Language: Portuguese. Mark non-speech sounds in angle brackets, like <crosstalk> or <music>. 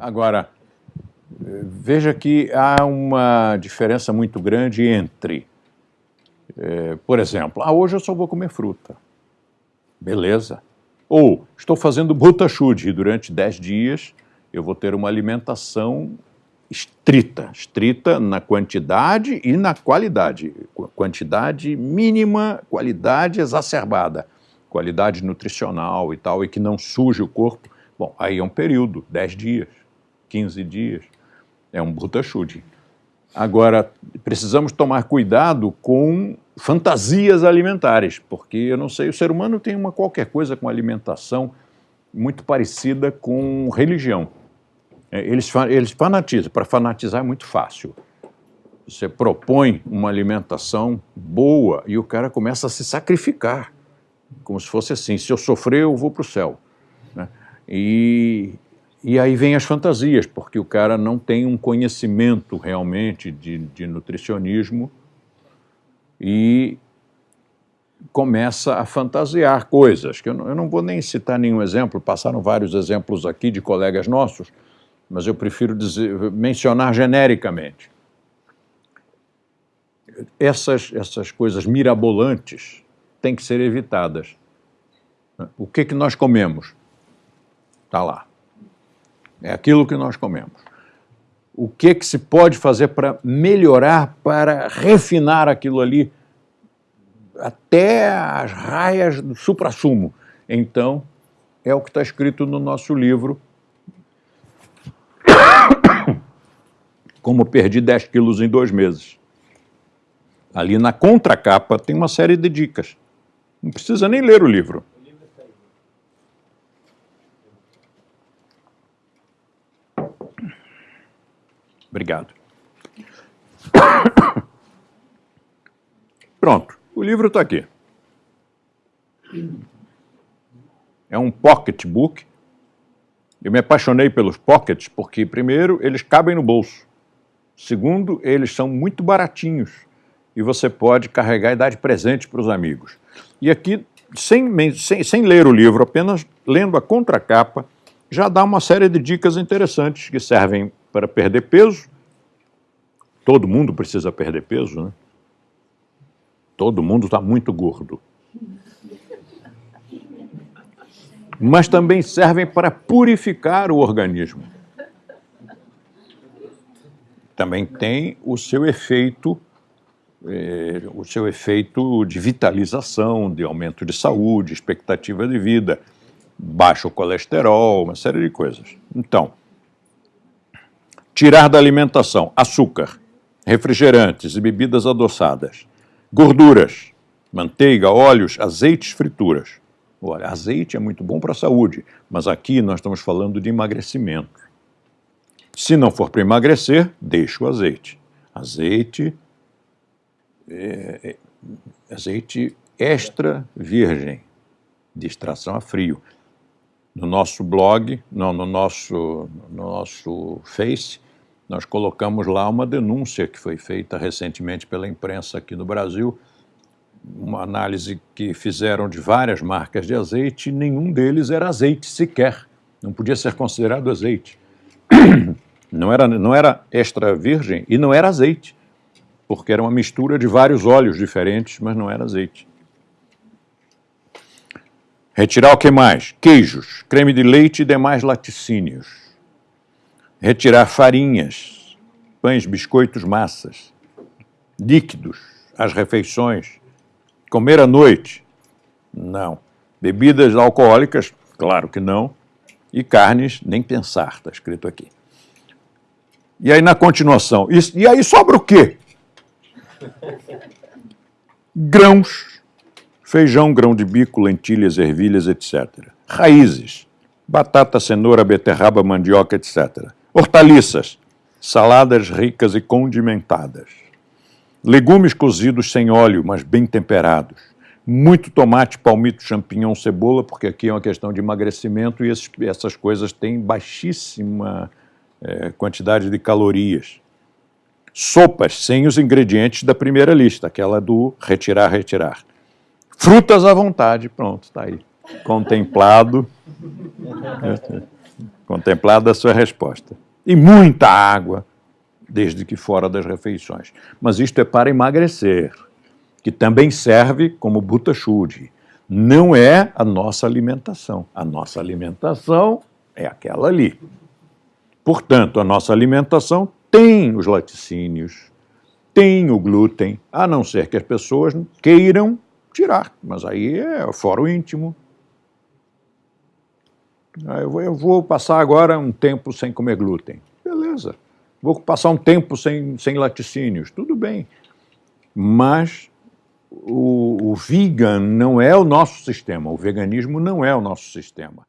Agora, veja que há uma diferença muito grande entre, é, por exemplo, ah, hoje eu só vou comer fruta. Beleza. Ou, estou fazendo Bhutashuddhi e durante 10 dias eu vou ter uma alimentação estrita, estrita na quantidade e na qualidade. Quantidade mínima, qualidade exacerbada, qualidade nutricional e tal, e que não suje o corpo. Bom, aí é um período, 10 dias, 15 dias, é um Bhutashuddhi. Agora, precisamos tomar cuidado com fantasias alimentares, porque eu não sei, o ser humano tem uma qualquer coisa com alimentação muito parecida com religião. É, eles, eles fanatizam, para fanatizar é muito fácil. Você propõe uma alimentação boa e o cara começa a se sacrificar, como se fosse assim, se eu sofrer eu vou para o céu. Né? E, e aí vem as fantasias, porque o cara não tem um conhecimento realmente de, de nutricionismo e começa a fantasiar coisas, que eu não, eu não vou nem citar nenhum exemplo, passaram vários exemplos aqui de colegas nossos, mas eu prefiro dizer, mencionar genericamente. Essas, essas coisas mirabolantes têm que ser evitadas. O que, que nós comemos? Está lá. É aquilo que nós comemos. O que, que se pode fazer para melhorar, para refinar aquilo ali até as raias do supra-sumo? Então, é o que está escrito no nosso livro. <coughs> Como perdi 10 quilos em dois meses. Ali na contracapa tem uma série de dicas. Não precisa nem ler o livro. Obrigado. <coughs> Pronto, o livro está aqui. É um pocketbook. Eu me apaixonei pelos pockets porque, primeiro, eles cabem no bolso. Segundo, eles são muito baratinhos e você pode carregar e dar de presente para os amigos. E aqui, sem, sem, sem ler o livro, apenas lendo a contracapa, já dá uma série de dicas interessantes que servem para perder peso. Todo mundo precisa perder peso, né? Todo mundo está muito gordo. Mas também servem para purificar o organismo. Também tem o seu efeito, eh, o seu efeito de vitalização, de aumento de saúde, expectativa de vida, baixo colesterol, uma série de coisas. Então, tirar da alimentação açúcar, refrigerantes e bebidas adoçadas, gorduras, manteiga, óleos, azeites, frituras. Olha, azeite é muito bom para a saúde, mas aqui nós estamos falando de emagrecimento. Se não for para emagrecer, deixa o azeite. Azeite, é, é, azeite extra virgem, de extração a frio. No nosso blog, não, no nosso, no nosso Face, nós colocamos lá uma denúncia que foi feita recentemente pela imprensa aqui no Brasil, uma análise que fizeram de várias marcas de azeite, nenhum deles era azeite sequer, não podia ser considerado azeite. <clears throat> Não era, não era extra virgem e não era azeite, porque era uma mistura de vários óleos diferentes, mas não era azeite. Retirar o que mais? Queijos, creme de leite e demais laticínios retirar farinhas, pães, biscoitos, massas, líquidos, as refeições, comer à noite, não. Bebidas alcoólicas, claro que não, e carnes, nem pensar, está escrito aqui. E aí na continuação, e, e aí sobra o quê? Grãos, feijão, grão de bico, lentilhas, ervilhas, etc. Raízes, batata, cenoura, beterraba, mandioca, etc. Hortaliças, saladas ricas e condimentadas. Legumes cozidos sem óleo, mas bem temperados. Muito tomate, palmito, champignon, cebola, porque aqui é uma questão de emagrecimento e esses, essas coisas têm baixíssima é, quantidade de calorias. Sopas sem os ingredientes da primeira lista, aquela do retirar, retirar. Frutas à vontade, pronto, está aí. Contemplado. Contemplada a sua resposta. E muita água, desde que fora das refeições. Mas isto é para emagrecer, que também serve como butachude. Não é a nossa alimentação. A nossa alimentação é aquela ali. Portanto, a nossa alimentação tem os laticínios, tem o glúten, a não ser que as pessoas queiram tirar, mas aí é o íntimo. Ah, eu vou, eu vou passar agora um tempo sem comer glúten. Beleza. Vou passar um tempo sem, sem laticínios. Tudo bem. Mas o, o vegan não é o nosso sistema. O veganismo não é o nosso sistema.